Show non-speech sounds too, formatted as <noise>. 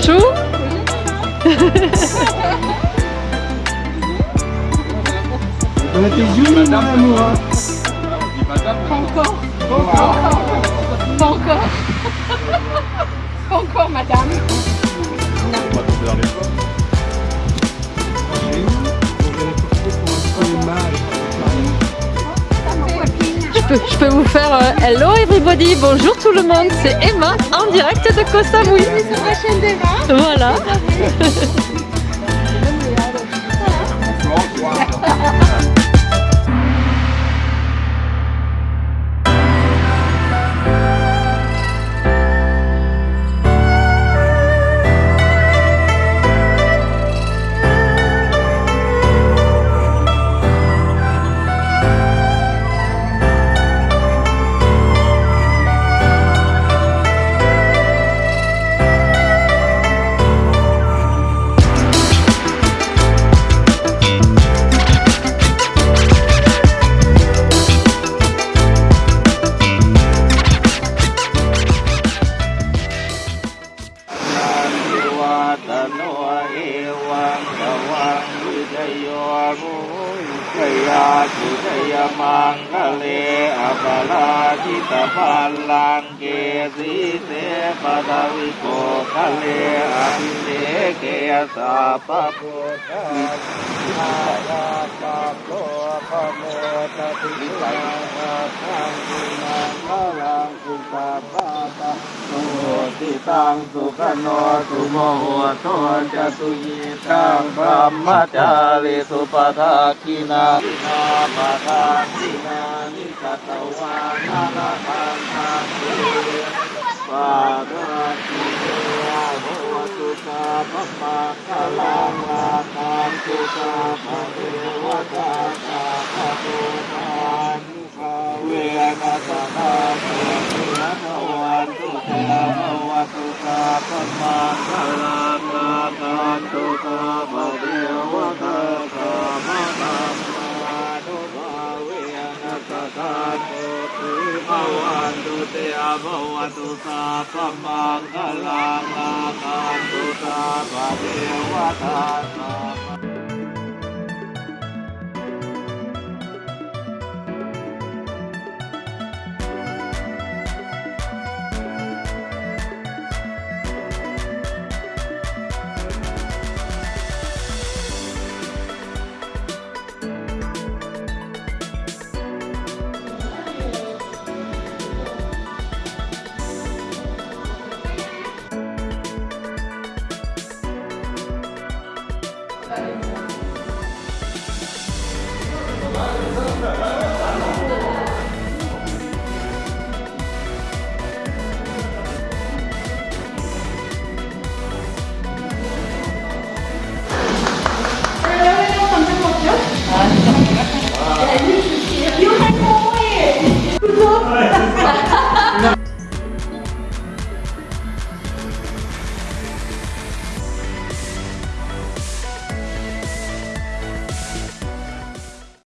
Bonjour. On était jolis, mon amour. hein. Pas encore. Pas encore. Pas encore. Pas encore, madame. Je je peux vous faire euh, hello everybody, bonjour tout le monde, c'est Emma en direct de Koh Samui. Voilà. <laughs> โยมุขยาสุทยมังคะเลอปลาจิตปัลลังเกสีเสปดาวิโกคะเลอภิเสเกสาปะโพธาอาญาปะโพปะโมตติสังฆาทังกุนังพลังกุปาปะปะโน ติตังสุขโนตุโมโหโตจะตุยิตังพระมจาริสุปทาคินาทินาปทาทินานิกตวานานาทังทังเตปาราติเตโหตุสาพมังคลังลาคังตุสาภเทวตาสาภตุทานภาเวนัสนาเตปินะภวันตุเต สุขาพมังคลังลาคังตุกาภเทวตาสาภตัมมาตุภาเวนัสตาโตติภวันตุเตภวตุสาพมังคลังลาคังตุกาภเทวตาสา